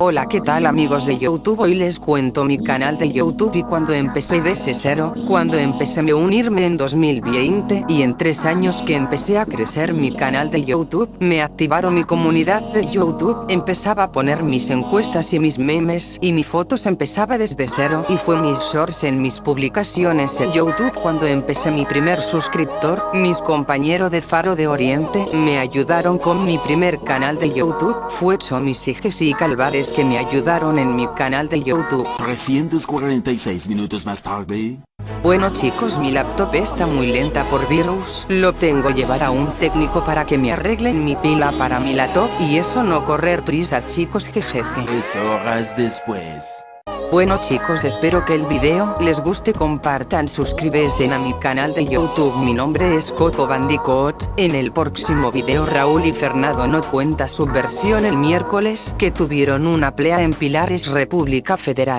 Hola qué tal amigos de Youtube hoy les cuento mi canal de Youtube y cuando empecé desde cero, cuando empecé a unirme en 2020 y en tres años que empecé a crecer mi canal de Youtube, me activaron mi comunidad de Youtube, empezaba a poner mis encuestas y mis memes y mi fotos empezaba desde cero y fue mis shorts en mis publicaciones en Youtube cuando empecé mi primer suscriptor, mis compañeros de Faro de Oriente me ayudaron con mi primer canal de Youtube, fue mis hijos y Que me ayudaron en mi canal de YouTube. 346 minutos más tarde. Bueno chicos mi laptop está muy lenta por virus, lo tengo llevar a un técnico para que me arreglen mi pila para mi laptop y eso no correr prisa chicos jejeje. Tres horas después. Bueno chicos espero que el video les guste. Compartan suscríbete a mi canal de youtube. Mi nombre es Coco Bandicoot, en el próximo video Raúl y Fernando no cuenta su versión el miércoles que tuvieron una pelea en Pilares República Federal.